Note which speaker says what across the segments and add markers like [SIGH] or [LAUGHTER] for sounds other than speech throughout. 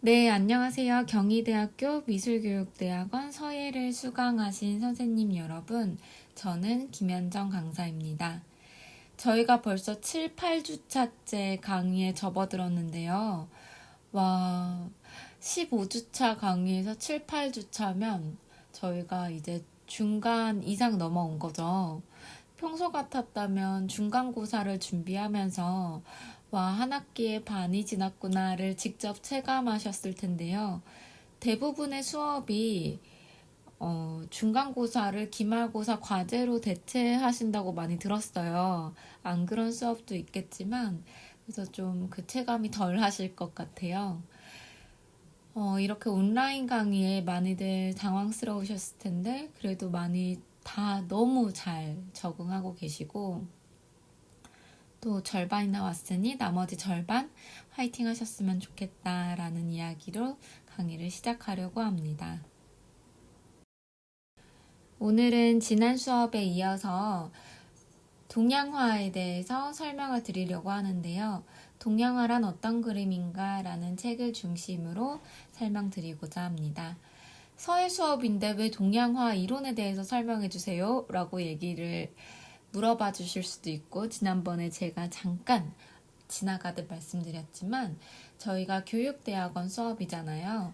Speaker 1: 네, 안녕하세요. 경희대학교 미술교육대학원 서예를 수강하신 선생님 여러분. 저는 김현정 강사입니다. 저희가 벌써 7, 8주차째 강의에 접어들었는데요. 와, 15주차 강의에서 7, 8주차면 저희가 이제 중간 이상 넘어온 거죠. 평소 같았다면 중간고사를 준비하면서 와, 한 학기에 반이 지났구나를 직접 체감하셨을 텐데요. 대부분의 수업이 어, 중간고사를 기말고사 과제로 대체하신다고 많이 들었어요. 안 그런 수업도 있겠지만, 그래서 좀 그 체감이 덜 하실 것 같아요. 어, 이렇게 온라인 강의에 많이들 당황스러우셨을 텐데, 그래도 많이 다 너무 잘 적응하고 계시고, 또 절반이 나왔으니 나머지 절반 화이팅 하셨으면 좋겠다라는 이야기로 강의를 시작하려고 합니다. 오늘은 지난 수업에 이어서 동양화에 대해서 설명을 드리려고 하는데요. 동양화란 어떤 그림인가 라는 책을 중심으로 설명드리고자 합니다. 서예 수업인데 왜 동양화 이론에 대해서 설명해 주세요 라고 얘기를 물어봐 주실 수도 있고 지난번에 제가 잠깐 지나가듯 말씀드렸지만 저희가 교육대학원 수업이잖아요.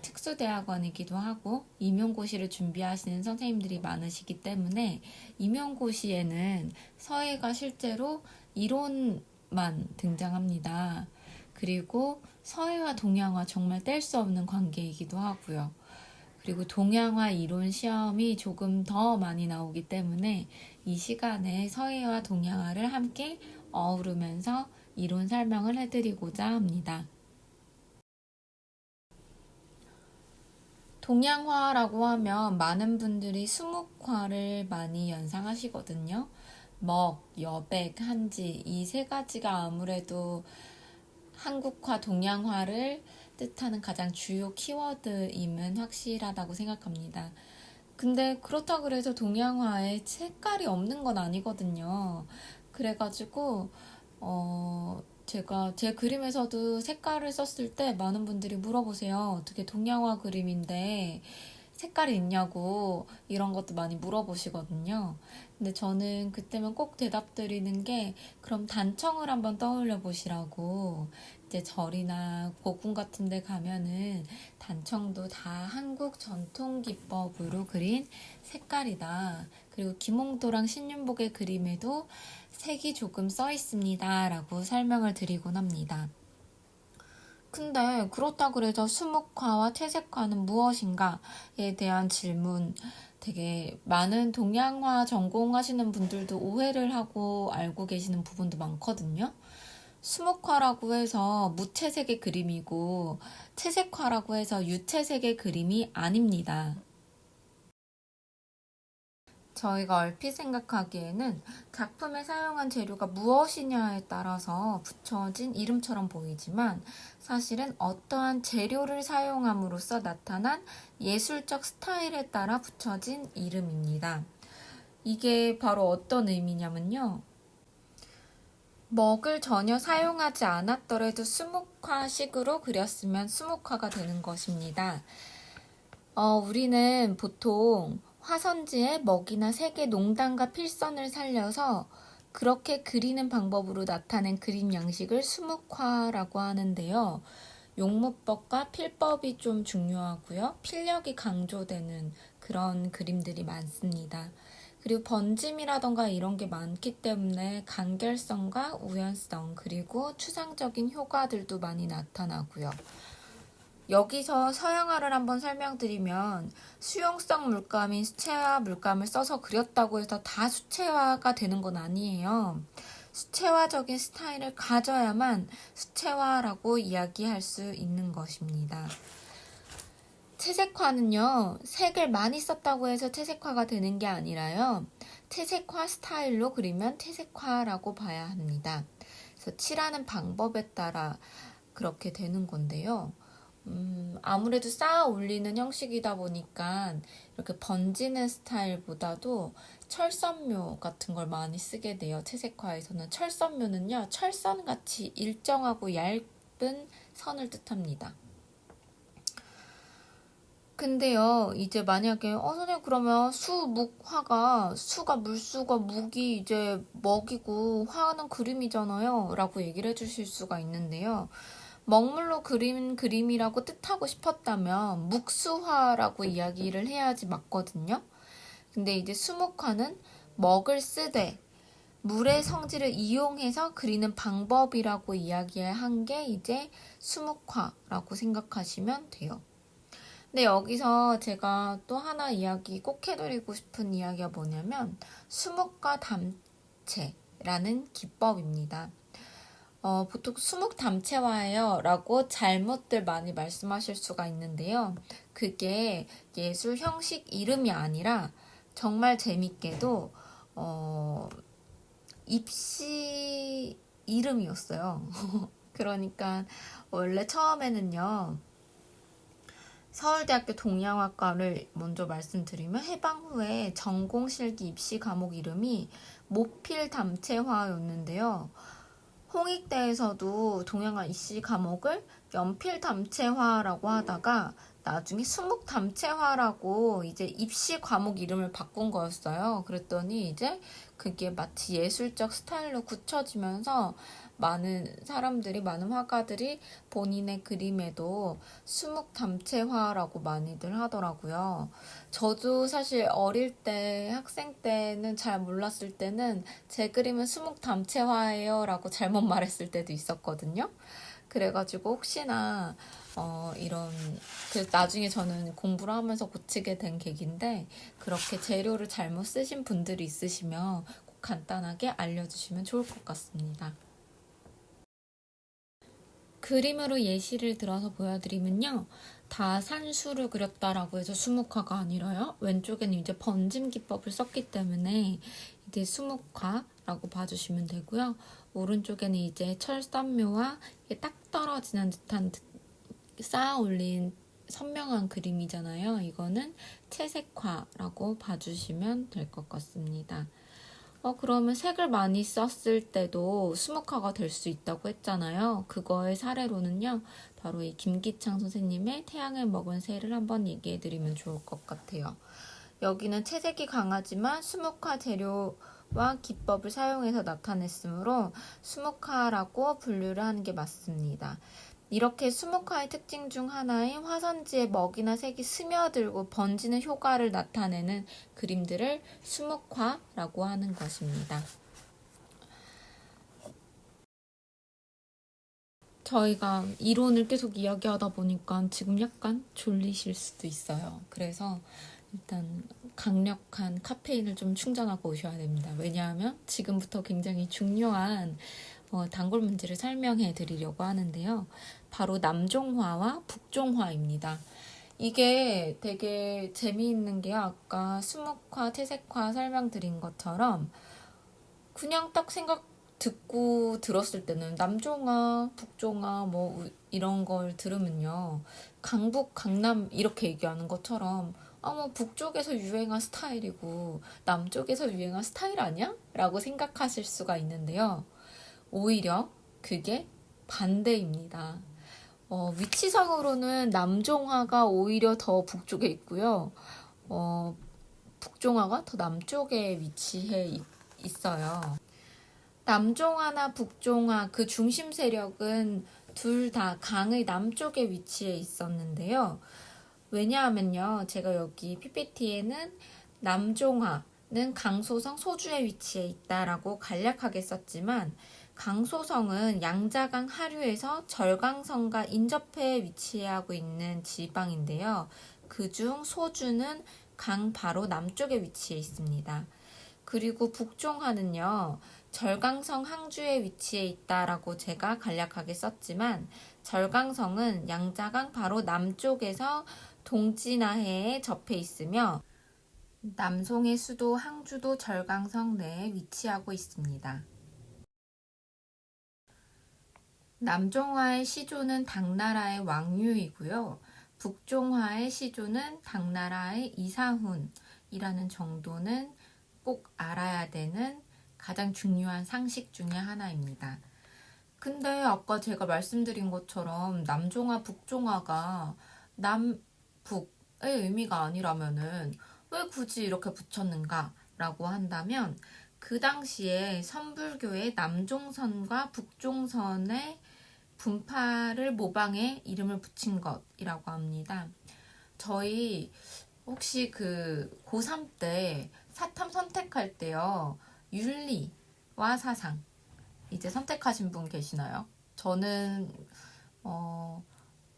Speaker 1: 특수대학원이기도 하고 임용고시를 준비하시는 선생님들이 많으시기 때문에 임용고시에는 서예가 실제로 이론만 등장합니다. 그리고 서예와 동양화 정말 뗄 수 없는 관계이기도 하고요. 그리고 동양화 이론 시험이 조금 더 많이 나오기 때문에 이 시간에 서예와 동양화를 함께 어우르면서 이론 설명을 해드리고자 합니다. 동양화라고 하면 많은 분들이 수묵화를 많이 연상하시거든요. 먹, 여백, 한지 이 세 가지가 아무래도 한국화, 동양화를 뜻하는 가장 주요 키워드임은 확실하다고 생각합니다. 근데 그렇다고 해서 동양화에 색깔이 없는 건 아니거든요. 그래가지고 어 제가 제 그림에서도 색깔을 썼을 때 많은 분들이 물어보세요. 어떻게 동양화 그림인데 색깔이 있냐고 이런 것도 많이 물어보시거든요. 근데 저는 그때면 꼭 대답 드리는 게 그럼 단청을 한번 떠올려 보시라고 이제 절이나 고궁 같은 데 가면은 단청도 다 한국 전통 기법으로 그린 색깔이다. 그리고 김홍도랑 신윤복의 그림에도 색이 조금 써 있습니다. 라고 설명을 드리곤 합니다. 근데 그렇다 그래서 수묵화와 채색화는 무엇인가에 대한 질문 되게 많은 동양화 전공하시는 분들도 오해를 하고 알고 계시는 부분도 많거든요. 수목화라고 해서 무채색의 그림이고 채색화라고 해서 유채색의 그림이 아닙니다. 저희가 얼핏 생각하기에는 작품에 사용한 재료가 무엇이냐에 따라서 붙여진 이름처럼 보이지만 사실은 어떠한 재료를 사용함으로써 나타난 예술적 스타일에 따라 붙여진 이름입니다. 이게 바로 어떤 의미냐면요. 먹을 전혀 사용하지 않았더라도 수묵화식으로 그렸으면 수묵화가 되는 것입니다. 어, 우리는 보통 화선지에 먹이나 색의 농단과 필선을 살려서 그렇게 그리는 방법으로 나타낸 그림 양식을 수묵화라고 하는데요. 용무법과 필법이 좀 중요하고요. 필력이 강조되는 그런 그림들이 많습니다. 그리고 번짐이라던가 이런 게 많기 때문에 간결성과 우연성 그리고 추상적인 효과들도 많이 나타나고요. 여기서 서양화를 한번 설명드리면 수용성 물감인 수채화 물감을 써서 그렸다고 해서 다 수채화가 되는 건 아니에요. 수채화적인 스타일을 가져야만 수채화라고 이야기할 수 있는 것입니다. 채색화는요, 색을 많이 썼다고 해서 채색화가 되는 게 아니라요, 채색화 스타일로 그리면 채색화라고 봐야 합니다. 그래서 칠하는 방법에 따라 그렇게 되는 건데요. 음, 아무래도 쌓아 올리는 형식이다 보니까 이렇게 번지는 스타일보다도 철선묘 같은 걸 많이 쓰게 돼요. 채색화에서는 철선묘는요, 철선같이 일정하고 얇은 선을 뜻합니다. 근데요, 이제 만약에, 어, 선생님, 그러면 수, 묵, 화가, 수가 물수가 묵이 이제 먹이고, 화는 그림이잖아요. 라고 얘기를 해주실 수가 있는데요. 먹물로 그린 그림이라고 뜻하고 싶었다면, 묵수화라고 이야기를 해야지 맞거든요. 근데 이제 수묵화는 먹을 쓰되, 물의 성질을 이용해서 그리는 방법이라고 이야기한 게 이제 수묵화라고 생각하시면 돼요. 근데 여기서 제가 또 하나 이야기 꼭 해드리고 싶은 이야기가 뭐냐면 수묵과 담채라는 기법입니다. 어, 보통 수묵 담채화예요 라고 잘못들 많이 말씀하실 수가 있는데요. 그게 예술 형식 이름이 아니라 정말 재밌게도 어, 입시 이름이었어요. [LAUGHS] 그러니까 원래 처음에는요. 서울대학교 동양학과를 먼저 말씀드리면 해방 후에 전공실기 입시 과목 이름이 모필담채화였는데요. 홍익대에서도 동양화 입시 과목을 연필담채화라고 하다가 나중에 수목담채화라고 이제 입시 과목 이름을 바꾼 거였어요. 그랬더니 이제 그게 마치 예술적 스타일로 굳혀지면서 많은 사람들이, 많은 화가들이 본인의 그림에도 수묵 담채화라고 많이들 하더라고요. 저도 사실 어릴 때, 학생 때는 잘 몰랐을 때는 제 그림은 수묵 담채화예요 라고 잘못 말했을 때도 있었거든요. 그래가지고 혹시나 어, 이런, 그 나중에 저는 공부를 하면서 고치게 된 계기인데, 그렇게 재료를 잘못 쓰신 분들이 있으시면 꼭 간단하게 알려주시면 좋을 것 같습니다. 그림으로 예시를 들어서 보여드리면요. 다 산수를 그렸다라고 해서 수묵화가 아니라요. 왼쪽에는 이제 번짐 기법을 썼기 때문에 이제 수묵화라고 봐주시면 되고요. 오른쪽에는 이제 철산묘와 딱 떨어지는 듯한 쌓아 올린 선명한 그림이잖아요. 이거는 채색화라고 봐주시면 될 것 같습니다. 어, 그러면 색을 많이 썼을 때도 수묵화가 될 수 있다고 했잖아요. 그거의 사례로는요. 바로 이 김기창 선생님의 태양을 먹은 새를 한번 얘기해 드리면 좋을 것 같아요. 여기는 채색이 강하지만 수묵화 재료와 기법을 사용해서 나타냈으므로 수묵화라고 분류를 하는 게 맞습니다. 이렇게 수묵화의 특징 중 하나인 화산지의 먹이나 색이 스며들고 번지는 효과를 나타내는 그림들을 수묵화라고 하는 것입니다. 저희가 이론을 계속 이야기하다 보니까 지금 약간 졸리실 수도 있어요. 그래서 일단 강력한 카페인을 좀 충전하고 오셔야 됩니다. 왜냐하면 지금부터 굉장히 중요한 어, 단골 문제를 설명해 드리려고 하는데요. 바로 남종화와 북종화입니다. 이게 되게 재미있는 게 아까 수묵화, 태색화 설명드린 것처럼 그냥 딱 생각 듣고 들었을 때는 남종화, 북종화 뭐 이런 걸 들으면요. 강북, 강남 이렇게 얘기하는 것처럼 아 뭐 북쪽에서 유행한 스타일이고 남쪽에서 유행한 스타일 아니야? 라고 생각하실 수가 있는데요. 오히려 그게 반대입니다. 어, 위치상으로는 남종화가 오히려 더 북쪽에 있고요. 어, 북종화가 더 남쪽에 위치해 있, 어요 남종화나 북종화 그 중심 세력은 둘 다 강의 남쪽에 위치해 있었는데요. 왜냐하면요. 제가 여기 PPT에는 남종화는 강소성 소주에 위치해 있다라고 간략하게 썼지만 강소성은 양자강 하류에서 절강성과 인접해 위치하고 있는 지방인데요. 그 중 소주는 강 바로 남쪽에 위치해 있습니다. 그리고 북종하는요. 절강성 항주에 위치해 있다라고 제가 간략하게 썼지만 절강성은 양자강 바로 남쪽에서 동진하해에 접해 있으며 남송의 수도 항주도 절강성 내에 위치하고 있습니다. 남종화의 시조는 당나라의 왕유이고요. 북종화의 시조는 당나라의 이사훈이라는 정도는 꼭 알아야 되는 가장 중요한 상식 중의 하나입니다. 근데 아까 제가 말씀드린 것처럼 남종화, 북종화가 남북의 의미가 아니라면은 왜 굳이 이렇게 붙였는가 라고 한다면 그 당시에 선불교의 남종선과 북종선의 분파를 모방해 이름을 붙인 것이라고 합니다. 저희 혹시 그 고3 때 사탐 선택할 때요. 윤리와 사상 이제 선택하신 분 계시나요? 저는 어,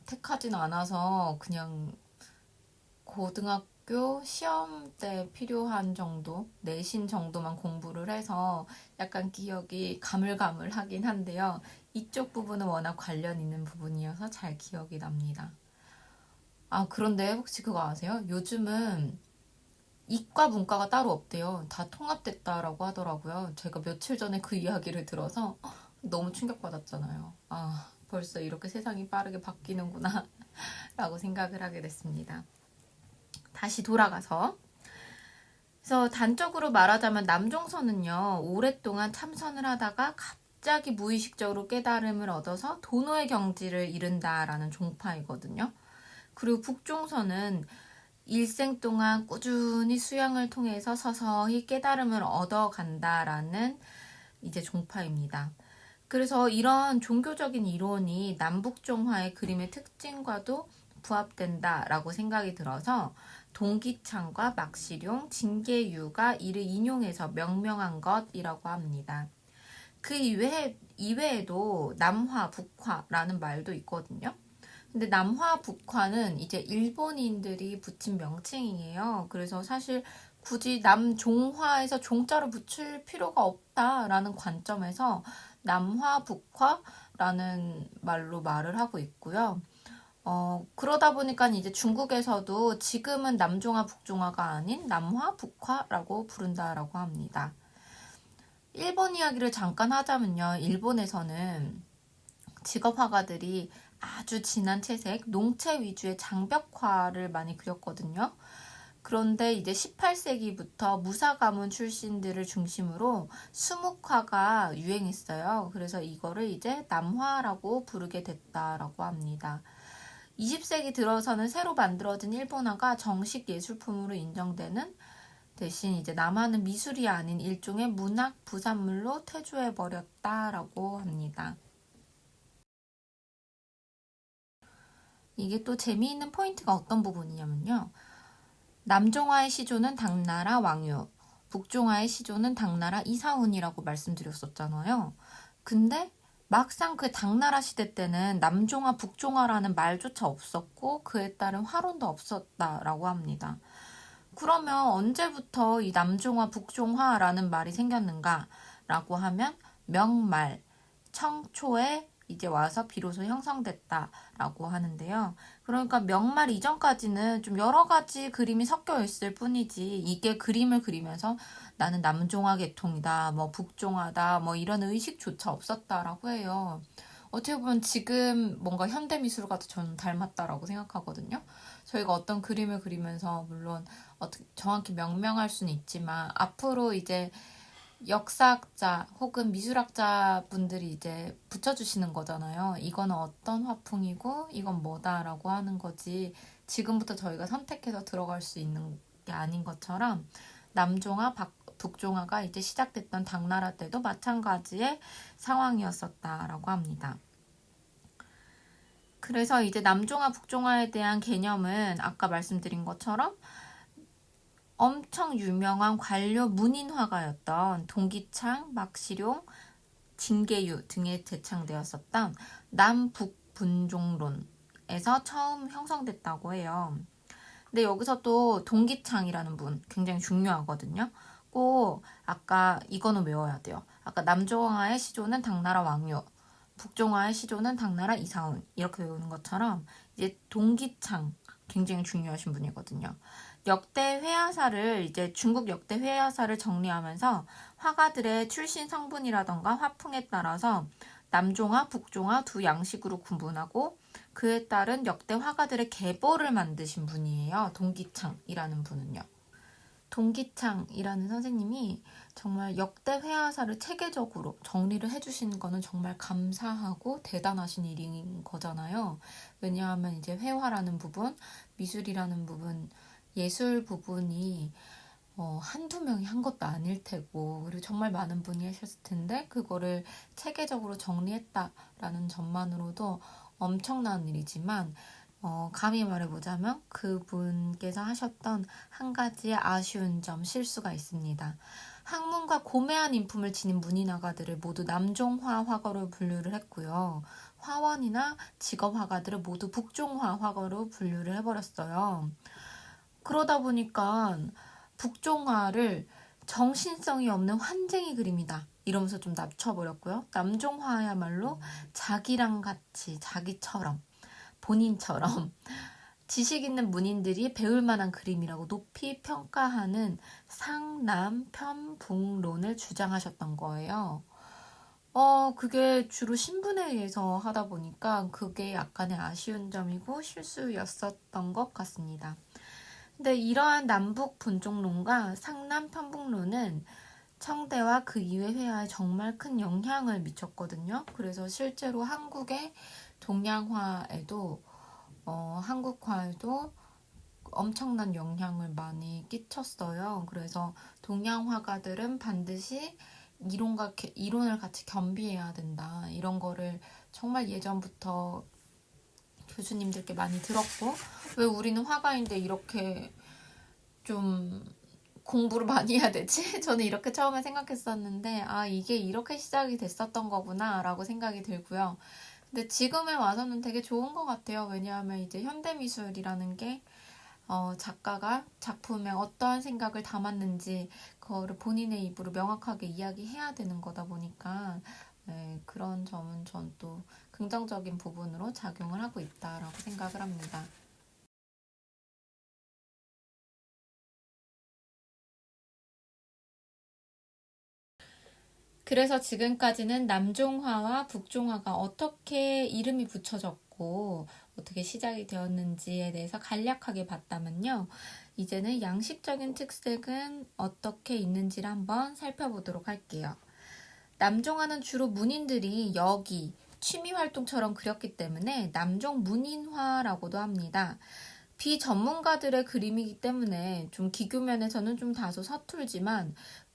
Speaker 1: 택하진 않아서 그냥 고등학교 시험 때 필요한 정도 내신 정도만 공부를 해서 약간 기억이 가물가물하긴 한데요. 이쪽 부분은 워낙 관련 있는 부분이어서 잘 기억이 납니다. 아 그런데 혹시 그거 아세요? 요즘은 이과 문과가 따로 없대요. 다 통합됐다라고 하더라고요. 제가 며칠 전에 그 이야기를 들어서 어, 너무 충격받았잖아요. 아 벌써 이렇게 세상이 빠르게 바뀌는구나 [LAUGHS] 라고 생각을 하게 됐습니다. 다시 돌아가서 그래서 단적으로 말하자면 남종선은요 오랫동안 참선을 하다가 갑 갑자기 무의식적으로 깨달음을 얻어서 도노의 경지를 이른다라는 종파이거든요. 그리고 북종선은 일생 동안 꾸준히 수양을 통해서 서서히 깨달음을 얻어간다라는 이제 종파입니다. 그래서 이런 종교적인 이론이 남북종화의 그림의 특징과도 부합된다라고 생각이 들어서 동기창과 막시룡, 징계유가 이를 인용해서 명명한 것이라고 합니다. 그 이외에, 이외에도 남화, 북화라는 말도 있거든요. 근데 남화, 북화는 이제 일본인들이 붙인 명칭이에요. 그래서 사실 굳이 남종화에서 종자로 붙일 필요가 없다라는 관점에서 남화, 북화라는 말로 말을 하고 있고요. 어, 그러다 보니까 이제 중국에서도 지금은 남종화, 북종화가 아닌 남화, 북화라고 부른다라고 합니다. 일본 이야기를 잠깐 하자면요. 일본에서는 직업화가들이 아주 진한 채색, 농채 위주의 장벽화를 많이 그렸거든요. 그런데 이제 18세기부터 무사 가문 출신들을 중심으로 수묵화가 유행했어요. 그래서 이거를 이제 남화라고 부르게 됐다라고 합니다. 20세기 들어서는 새로 만들어진 일본화가 정식 예술품으로 인정되는 대신 이제 남한은 미술이 아닌 일종의 문학 부산물로 태조해버렸다라고 합니다. 이게 또 재미있는 포인트가 어떤 부분이냐면요. 남종화의 시조는 당나라 왕유, 북종화의 시조는 당나라 이사훈이라고 말씀드렸었잖아요. 근데 막상 그 당나라 시대 때는 남종화, 북종화라는 말조차 없었고 그에 따른 화론도 없었다라고 합니다. 그러면 언제부터 이 남종화 북종화라는 말이 생겼는가? 라고 하면 명말, 청초에 이제 와서 비로소 형성됐다라고 하는데요. 그러니까 명말 이전까지는 좀 여러 가지 그림이 섞여 있을 뿐이지 이게 그림을 그리면서 나는 남종화 계통이다, 뭐 북종화다, 뭐 이런 의식조차 없었다라고 해요. 어떻게 보면 지금 뭔가 현대미술과 도 저는 닮았다라고 생각하거든요. 저희가 어떤 그림을 그리면서 물론 어떻게 정확히 명명할 수는 있지만 앞으로 이제 역사학자 혹은 미술학자 분들이 이제 붙여주시는 거잖아요. 이거는 어떤 화풍이고 이건 뭐다라고 하는 거지 지금부터 저희가 선택해서 들어갈 수 있는 게 아닌 것처럼 남종화, 박, 북종화가 이제 시작됐던 당나라 때도 마찬가지의 상황이었었다라고 합니다. 그래서 이제 남종아 북종아에 대한 개념은 아까 말씀드린 것처럼 엄청 유명한 관료 문인화가였던 동기창, 막시룡, 징계유 등에 제창되었었던 남북분종론에서 처음 형성됐다고 해요. 근데 여기서 또 동기창이라는 분 굉장히 중요하거든요. 꼭 아까 이거는 외워야 돼요. 아까 남종아의 시조는 당나라 왕요, 북종화의 시조는 당나라 이사운 이렇게 외우는 것처럼 이제 동기창 굉장히 중요하신 분이거든요. 역대 회화사를 이제 중국 역대 회화사를 정리하면서 화가들의 출신 성분이라던가 화풍에 따라서 남종화, 북종화 두 양식으로 구분하고 그에 따른 역대 화가들의 계보를 만드신 분이에요. 동기창이라는 분은요. 동기창이라는 선생님이 정말 역대 회화사를 체계적으로 정리를 해주신 거는 정말 감사하고 대단하신 일인 거잖아요. 왜냐하면 이제 회화라는 부분, 미술이라는 부분, 예술 부분이 어, 한두 명이 한 것도 아닐 테고 그리고 정말 많은 분이 하셨을 텐데 그거를 체계적으로 정리했다라는 점만으로도 엄청난 일이지만 어, 감히 말해보자면 그분께서 하셨던 한가지 아쉬운 점, 실수가 있습니다. 학문과 고매한 인품을 지닌 문인화가들을 모두 남종화 화거로 분류를 했고요. 화원이나 직업 화가들을 모두 북종화 화거로 분류를 해버렸어요. 그러다 보니까 북종화를 정신성이 없는 환쟁이 그림이다. 이러면서 좀 낮춰버렸고요. 남종화야말로 자기랑 같이, 자기처럼 본인처럼 [LAUGHS] 지식 있는 문인들이 배울 만한 그림이라고 높이 평가하는 상남 편북론을 주장하셨던 거예요. 어, 그게 주로 신분에 의해서 하다 보니까 그게 약간의 아쉬운 점이고 실수였었던 것 같습니다. 근데 이러한 남북 분종론과 상남 편북론은 청대와 그 이외 회화에 정말 큰 영향을 미쳤거든요. 그래서 실제로 한국의 동양화에도 어, 한국화에도 엄청난 영향을 많이 끼쳤어요. 그래서 동양화가들은 반드시 이론과 이론을 같이 겸비해야 된다. 이런 거를 정말 예전부터 교수님들께 많이 들었고 왜 우리는 화가인데 이렇게 좀 공부를 많이 해야 되지? [LAUGHS] 저는 이렇게 처음에 생각했었는데 아 이게 이렇게 시작이 됐었던 거구나 라고 생각이 들고요. 근데 지금에 와서는 되게 좋은 것 같아요. 왜냐하면 이제 현대미술이라는 게 어, 작가가 작품에 어떠한 생각을 담았는지 그거를 본인의 입으로 명확하게 이야기해야 되는 거다 보니까 네, 그런 점은 전 또 긍정적인 부분으로 작용을 하고 있다라고 생각을 합니다. 그래서 지금까지는 남종화와 북종화가 어떻게 이름이 붙여졌고 어떻게 시작이 되었는지에 대해서 간략하게 봤다면요. 이제는 양식적인 특색은 어떻게 있는지를 한번 살펴보도록 할게요. 남종화는 주로 문인들이 여기, 취미활동처럼 그렸기 때문에 남종 문인화라고도 합니다. 비전문가들의 그림이기 때문에 좀 기교면에서는 좀 다소 서툴지만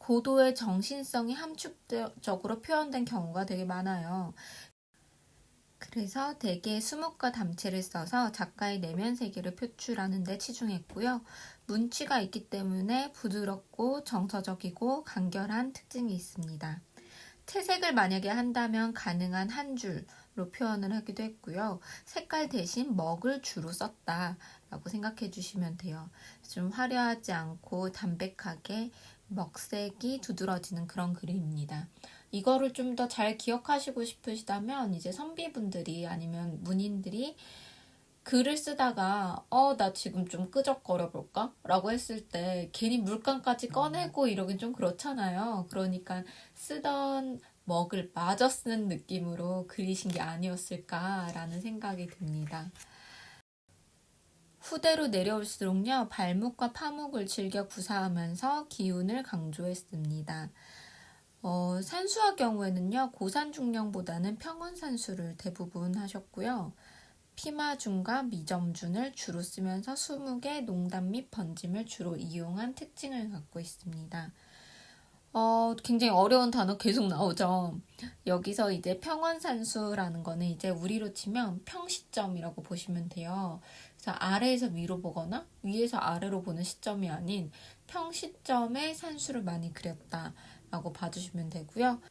Speaker 1: 고도의 정신성이 함축적으로 표현된 경우가 되게 많아요. 그래서 대개 수묵과 담체를 써서 작가의 내면 세계를 표출하는 데 치중했고요. 문취가 있기 때문에 부드럽고 정서적이고 간결한 특징이 있습니다. 채색을 만약에 한다면 가능한 한 줄로 표현을 하기도 했고요. 색깔 대신 먹을 주로 썼다라고 생각해 주시면 돼요. 좀 화려하지 않고 담백하게 먹색이 두드러지는 그런 그림입니다. 이거를 좀 더 잘 기억하시고 싶으시다면 이제 선비분들이 아니면 문인들이 글을 쓰다가 어 나 지금 좀 끄적거려 볼까? 라고 했을 때 괜히 물감까지 꺼내고 이러긴 좀 그렇잖아요. 그러니까 쓰던 먹을 마저 쓰는 느낌으로 그리신 게 아니었을까라는 생각이 듭니다. 후대로 내려올수록요 발목과 파목을 즐겨 구사하면서 기운을 강조했습니다. 어, 산수화 경우에는요 고산중령보다는 평원산수를 대부분 하셨고요 피마준과 미점준을 주로 쓰면서 20개 농담 및 번짐을 주로 이용한 특징을 갖고 있습니다. 어, 굉장히 어려운 단어 계속 나오죠. 여기서 이제 평원산수라는 거는 이제 우리로 치면 평시점이라고 보시면 돼요. 그래서 아래에서 위로 보거나 위에서 아래로 보는 시점이 아닌 평시점에 산수를 많이 그렸다라고 봐주시면 되고요.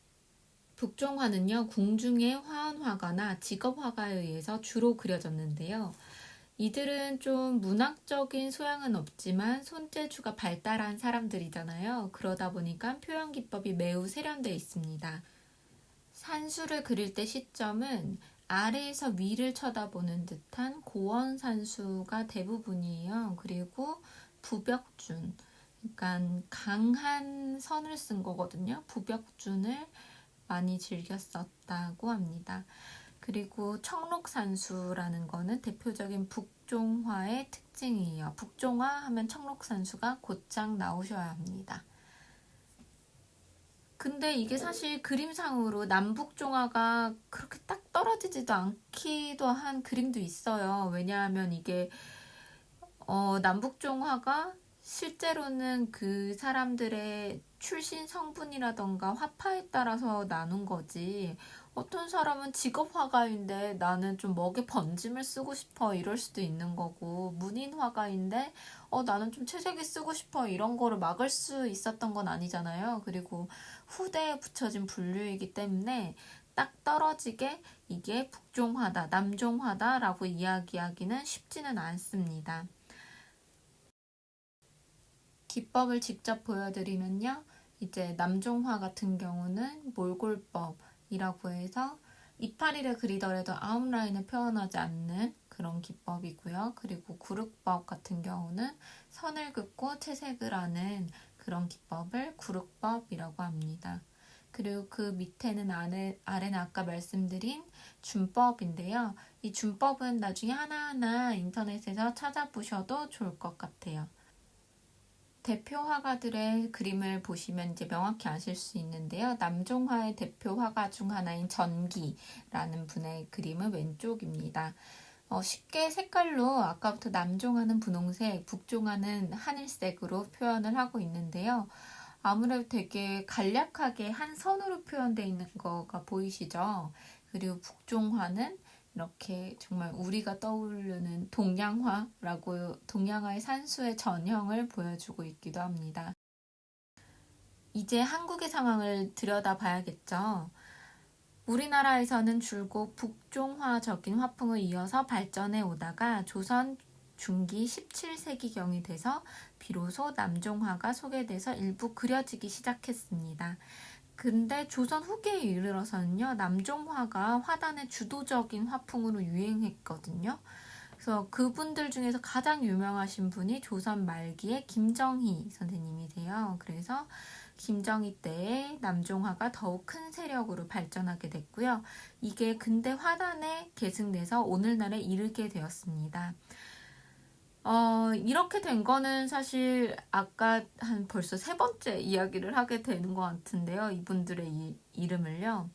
Speaker 1: 북종화는요, 궁중의 화원화가나 직업화가에 의해서 주로 그려졌는데요. 이들은 좀 문학적인 소양은 없지만 손재주가 발달한 사람들이잖아요. 그러다 보니까 표현 기법이 매우 세련되어 있습니다. 산수를 그릴 때 시점은 아래에서 위를 쳐다보는 듯한 고원산수가 대부분이에요. 그리고 부벽준, 그러니까 강한 선을 쓴 거거든요. 부벽준을 많이 즐겼었다고 합니다. 그리고 청록산수라는 거는 대표적인 북종화의 특징이에요. 북종화 하면 청록산수가 곧장 나오셔야 합니다. 근데 이게 사실 그림상으로 남북종화가 그렇게 딱 떨어지지도 않기도 한 그림도 있어요. 왜냐하면 이게 어, 남북종화가 실제로는 그 사람들의 출신 성분이라던가 화파에 따라서 나눈 거지 어떤 사람은 직업 화가인데 나는 좀 먹에 번짐을 쓰고 싶어 이럴 수도 있는 거고 문인 화가인데 어 나는 좀 채색이 쓰고 싶어 이런 거를 막을 수 있었던 건 아니잖아요 그리고 후대에 붙여진 분류이기 때문에 딱 떨어지게 이게 북종화다남종화다 라고 이야기하기는 쉽지는 않습니다. 기법을 직접 보여드리면요. 이제 남종화 같은 경우는 몰골법이라고 해서 이파리를 그리더라도 아웃라인을 표현하지 않는 그런 기법이고요. 그리고 구륵법 같은 경우는 선을 긋고 채색을 하는 그런 기법을 구룩법이라고 합니다. 그리고 그 밑에는 아래, 아래는 아까 말씀드린 준법인데요. 이 준법은 나중에 하나하나 인터넷에서 찾아보셔도 좋을 것 같아요. 대표 화가들의 그림을 보시면 이제 명확히 아실 수 있는데요. 남종화의 대표 화가 중 하나인 전기라는 분의 그림은 왼쪽입니다. 어, 쉽게 색깔로 아까부터 남종하는 분홍색, 북종하는 하늘색으로 표현을 하고 있는데요. 아무래도 되게 간략하게 한 선으로 표현되어 있는 거가 보이시죠? 그리고 북종화는 이렇게 정말 우리가 떠오르는 동양화라고 동양화의 산수의 전형을 보여주고 있기도 합니다. 이제 한국의 상황을 들여다봐야겠죠. 우리나라에서는 줄곧 북종화적인 화풍을 이어서 발전해 오다가 조선 중기 17세기경이 돼서 비로소 남종화가 소개돼서 일부 그려지기 시작했습니다. 근데 조선 후기에 이르러서는요. 남종화가 화단의 주도적인 화풍으로 유행했거든요. 그래서 그분들 중에서 가장 유명하신 분이 조선 말기의 김정희 선생님이세요. 그래서 김정희 때에 남종화가 더욱 큰 세력으로 발전하게 됐고요. 이게 근대 화단에 계승돼서 오늘날에 이르게 되었습니다. 어, 이렇게 된 거는 사실 아까 한 벌써 세 번째 이야기를 하게 되는 것 같은데요. 이분들의 이, 이름을요.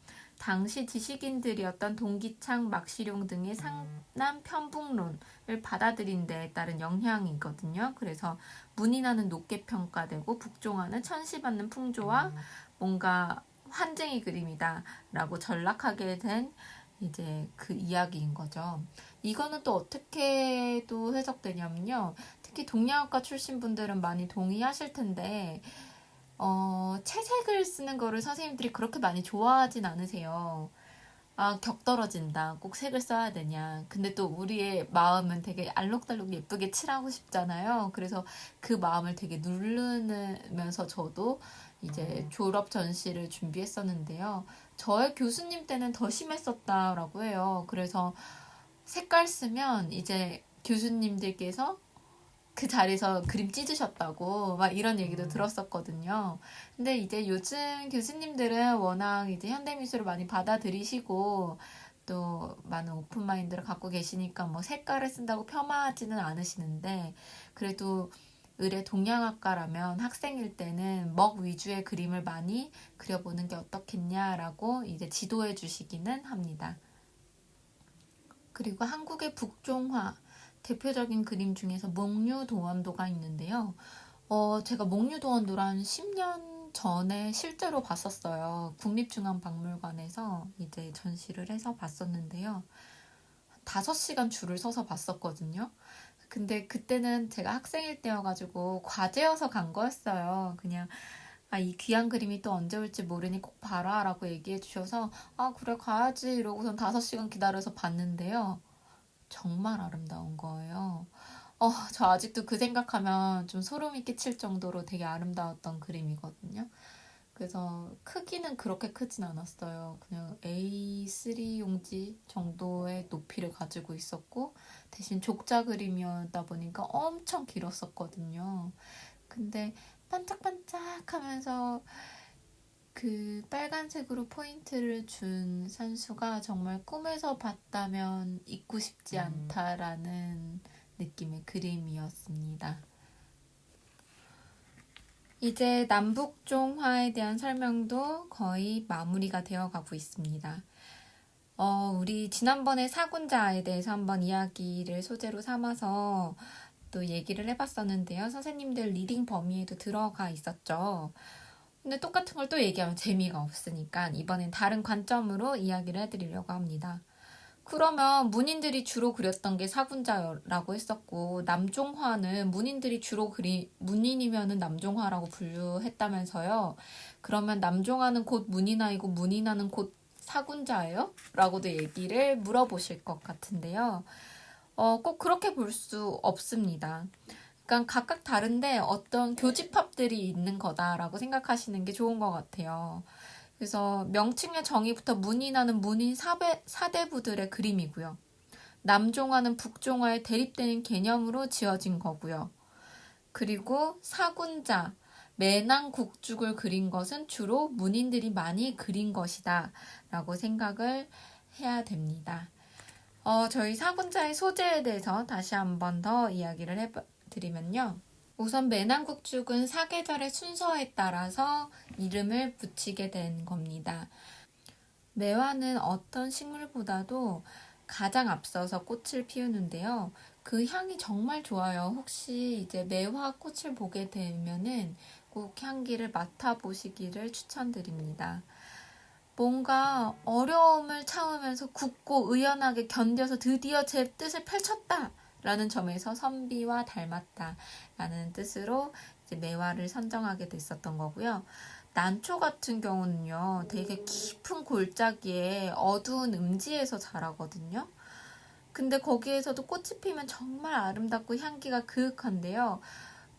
Speaker 1: 당시 지식인들이었던 동기창, 막시룡 등의 상남 편북론을 받아들인 데에 따른 영향이거든요. 그래서 문인화는 높게 평가되고 북종화는 천시받는 풍조와 음. 뭔가 환쟁의 그림이다 라고 전락하게 된 이제 그 이야기인 거죠. 이거는 또 어떻게 또 해석되냐면요. 특히 동양학과 출신 분들은 많이 동의하실 텐데 어, 채색을 쓰는 거를 선생님들이 그렇게 많이 좋아하진 않으세요. 아, 격떨어진다. 꼭 색을 써야 되냐. 근데 또 우리의 마음은 되게 알록달록 예쁘게 칠하고 싶잖아요. 그래서 그 마음을 되게 누르면서 저도 이제 음. 졸업 전시를 준비했었는데요. 저의 교수님 때는 더 심했었다라고 해요. 그래서 색깔 쓰면 이제 교수님들께서 그 자리에서 그림 찢으셨다고 막 이런 얘기도 음. 들었었거든요. 근데 이제 요즘 교수님들은 워낙 이제 현대미술을 많이 받아들이시고 또 많은 오픈마인드를 갖고 계시니까 뭐 색깔을 쓴다고 폄하하지는 않으시는데 그래도 의뢰 동양학과라면 학생일 때는 먹 위주의 그림을 많이 그려보는 게 어떻겠냐라고 이제 지도해 주시기는 합니다. 그리고 한국의 북종화 대표적인 그림 중에서 목류도원도가 있는데요. 어, 제가 목류도원도란 10년 전에 실제로 봤었어요. 국립중앙박물관에서 이제 전시를 해서 봤었는데요. 5시간 줄을 서서 봤었거든요. 근데 그때는 제가 학생일 때여가지고 과제여서 간 거였어요. 그냥 아, 이 귀한 그림이 또 언제 올지 모르니 꼭 봐라 라고 얘기해 주셔서 아 그래 가야지 이러고선 5시간 기다려서 봤는데요. 정말 아름다운 거예요. 어, 저 아직도 그 생각하면 좀 소름이 끼칠 정도로 되게 아름다웠던 그림이거든요. 그래서 크기는 그렇게 크진 않았어요. 그냥 A3 용지 정도의 높이를 가지고 있었고 대신 족자 그림이었다 보니까 엄청 길었었거든요. 근데 반짝반짝 하면서 그 빨간색으로 포인트를 준선수가 정말 꿈에서 봤다면 잊고 싶지 음. 않다라는 느낌의 그림이었습니다. 이제 남북종화에 대한 설명도 거의 마무리가 되어 가고 있습니다. 어, 우리 지난번에 사군자에 대해서 한번 이야기를 소재로 삼아서 또 얘기를 해봤었는데요. 선생님들 리딩 범위에도 들어가 있었죠. 근데 똑같은 걸 또 얘기하면 재미가 없으니까 이번엔 다른 관점으로 이야기를 해드리려고 합니다. 그러면 문인들이 주로 그렸던 게사군자라고 했었고 남종화는 문인들이 주로 그리 문인이면은 남종화라고 분류했다면서요. 그러면 남종화는 곧문인아이고문인아는곧 사군자예요? 라고도 얘기를 물어보실 것 같은데요. 어, 꼭 그렇게 볼 수 없습니다. 약간 각각 다른데 어떤 교집합들이 있는 거다라고 생각하시는 게 좋은 것 같아요. 그래서 명칭의 정의부터 문인하는 문인 사배, 사대부들의 그림이고요. 남종화는 북종화에 대립되는 개념으로 지어진 거고요. 그리고 사군자, 매낭 국죽을 그린 것은 주로 문인들이 많이 그린 것이다 라고 생각을 해야 됩니다. 어, 저희 사군자의 소재에 대해서 다시 한 번 더 이야기를 해봐, 드리면요. 우선 매남국죽은 사계절의 순서에 따라서 이름을 붙이게 된 겁니다. 매화는 어떤 식물보다도 가장 앞서서 꽃을 피우는데요. 그 향이 정말 좋아요. 혹시 이제 매화 꽃을 보게 되면은 꼭 향기를 맡아보시기를 추천드립니다. 뭔가 어려움을 참으면서 굳고 의연하게 견뎌서 드디어 제 뜻을 펼쳤다! 라는 점에서 선비와 닮았다 라는 뜻으로 매화를 선정하게 됐었던 거고요. 난초 같은 경우는요, 되게 깊은 골짜기에 어두운 음지에서 자라거든요. 근데 거기에서도 꽃이 피면 정말 아름답고 향기가 그윽한데요.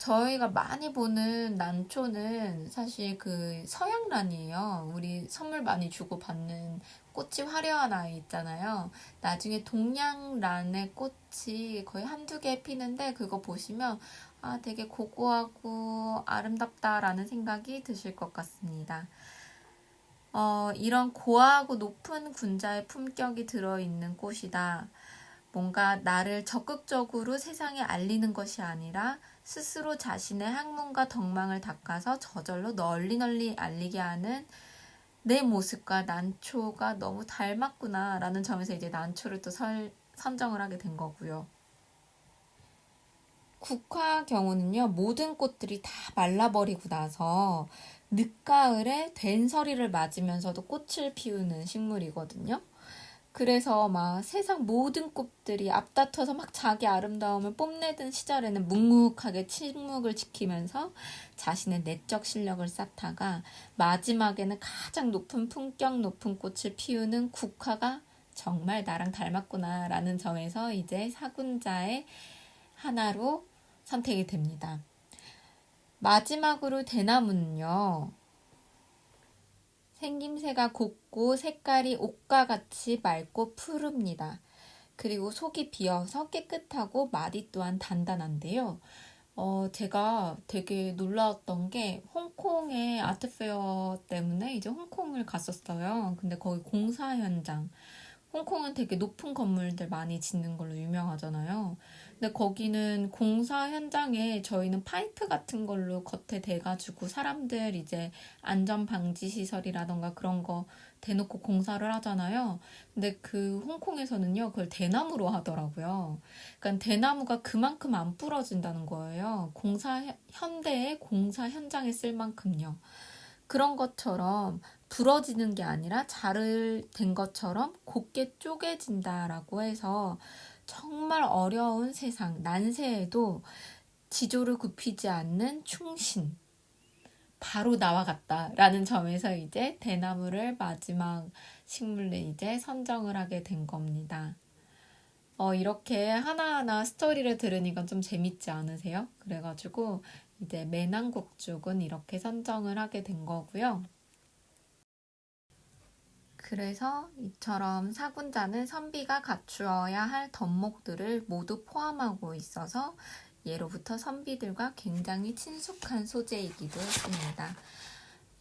Speaker 1: 저희가 많이 보는 난초는 사실 그 서양란이에요. 우리 선물 많이 주고 받는 꽃이 화려한 아이 있잖아요. 나중에 동양란의 꽃이 거의 한두 개 피는데 그거 보시면 아 되게 고고하고 아름답다라는 생각이 드실 것 같습니다. 어, 이런 고하고 아 높은 군자의 품격이 들어있는 꽃이다. 뭔가 나를 적극적으로 세상에 알리는 것이 아니라 스스로 자신의 학문과 덕망을 닦아서 저절로 널리 널리 알리게 하는 내 모습과 난초가 너무 닮았구나 라는 점에서 이제 난초를 또 설, 선정을 하게 된 거고요. 국화 경우는요, 모든 꽃들이 다 말라버리고 나서 늦가을에 된서리를 맞으면서도 꽃을 피우는 식물이거든요. 그래서 막 세상 모든 꽃들이 앞다퉈서 막 자기 아름다움을 뽐내던 시절에는 묵묵하게 침묵을 지키면서 자신의 내적 실력을 쌓다가 마지막에는 가장 높은 품격 높은 꽃을 피우는 국화가 정말 나랑 닮았구나라는 점에서 이제 사군자의 하나로 선택이 됩니다. 마지막으로 대나무는요. 생김새가 곱고 색깔이 옷과 같이 맑고 푸릅니다. 그리고 속이 비어서 깨끗하고 마디 또한 단단한데요. 어, 제가 되게 놀라웠던 게 홍콩의 아트페어 때문에 이제 홍콩을 갔었어요. 근데 거기 공사 현장. 홍콩은 되게 높은 건물들 많이 짓는 걸로 유명하잖아요. 근데 거기는 공사 현장에 저희는 파이프 같은 걸로 겉에 대가지고 사람들 이제 안전 방지 시설이라던가 그런 거 대놓고 공사를 하잖아요. 근데 그 홍콩에서는요, 그걸 대나무로 하더라고요. 그러니까 대나무가 그만큼 안 부러진다는 거예요. 공사, 현대의 공사 현장에 쓸 만큼요. 그런 것처럼 부러지는 게 아니라 자를 된 것처럼 곱게 쪼개진다라고 해서 정말 어려운 세상, 난세에도 지조를 굽히지 않는 충신, 바로 나와 같다라는 점에서 이제 대나무를 마지막 식물로 이제 선정을 하게 된 겁니다. 어, 이렇게 하나하나 스토리를 들으니까 좀 재밌지 않으세요? 그래가지고 이제 매남국 쪽은 이렇게 선정을 하게 된 거고요. 그래서 이처럼 사군자는 선비가 갖추어야 할 덕목들을 모두 포함하고 있어서 예로부터 선비들과 굉장히 친숙한 소재이기도 했습니다.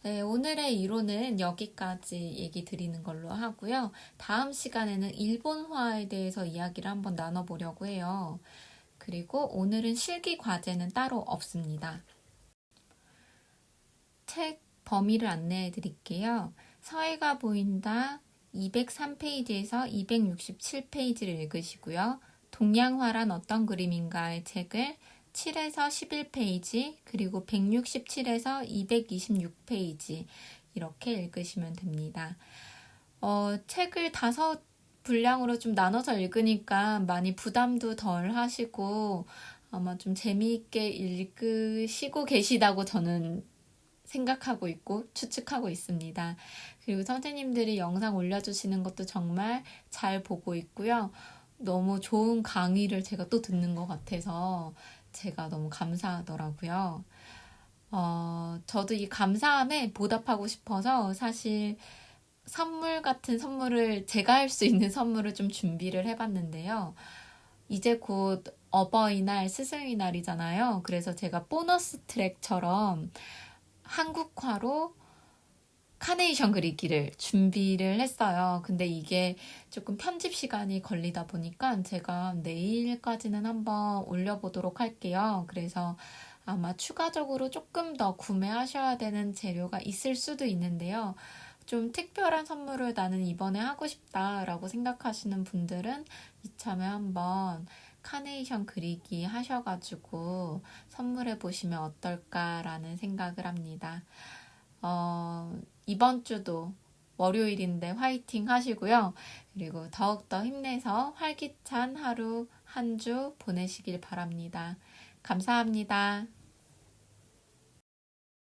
Speaker 1: 네, 오늘의 이론은 여기까지 얘기 드리는 걸로 하고요. 다음 시간에는 일본화에 대해서 이야기를 한번 나눠보려고 해요. 그리고 오늘은 실기 과제는 따로 없습니다. 책 범위를 안내해 드릴게요. 서해가 보인다 203페이지에서 267페이지를 읽으시고요. 동양화란 어떤 그림인가의 책을 7에서 11페이지 그리고 167에서 226페이지 이렇게 읽으시면 됩니다. 어, 책을 다섯 분량으로 좀 나눠서 읽으니까 많이 부담도 덜 하시고 아마 좀 재미있게 읽으시고 계시다고 저는 생각하고 있고 추측하고 있습니다. 그리고 선생님들이 영상 올려주시는 것도 정말 잘 보고 있고요. 너무 좋은 강의를 제가 또 듣는 것 같아서 제가 너무 감사하더라고요. 어, 저도 이 감사함에 보답하고 싶어서 사실 선물 같은 선물을 제가 할 수 있는 선물을 좀 준비를 해봤는데요. 이제 곧 어버이날, 스승의 날이잖아요. 그래서 제가 보너스 트랙처럼 한국화로 카네이션 그리기를 준비를 했어요. 근데 이게 조금 편집 시간이 걸리다 보니까 제가 내일까지는 한번 올려보도록 할게요. 그래서 아마 추가적으로 조금 더 구매하셔야 되는 재료가 있을 수도 있는데요. 좀 특별한 선물을 나는 이번에 하고 싶다라고 생각하시는 분들은 이참에 한번 카네이션 그리기 하셔가지고 선물해 보시면 어떨까라는 생각을 합니다. 어, 이번 주도 월요일인데 화이팅 하시고요. 그리고 더욱더 힘내서 활기찬 하루 한 주 보내시길 바랍니다. 감사합니다.